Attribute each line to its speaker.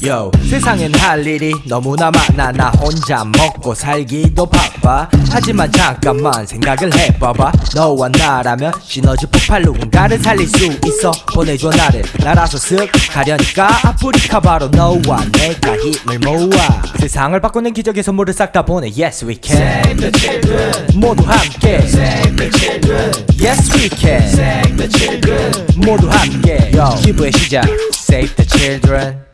Speaker 1: Yo 세상엔 할 일이 너무나 많아. 나 혼자 먹고 살기도 바빠. 하지만 잠깐만 생각을 해봐봐. 너와 나라면 시너지 폭발 누군가를 살릴 수 있어. 보내줘 나를. 날아서 쓱 가려니까 아프리카 바로 너와 내가 힘을 모아. 세상을 바꾸는 기적의 선물을 싹 다 보내. Yes we can.
Speaker 2: Save the children.
Speaker 1: 모두 함께.
Speaker 2: Save the children.
Speaker 1: Yes we can.
Speaker 2: Save the children.
Speaker 1: 모두 함께. Yo. 기부의 시작. Save the children.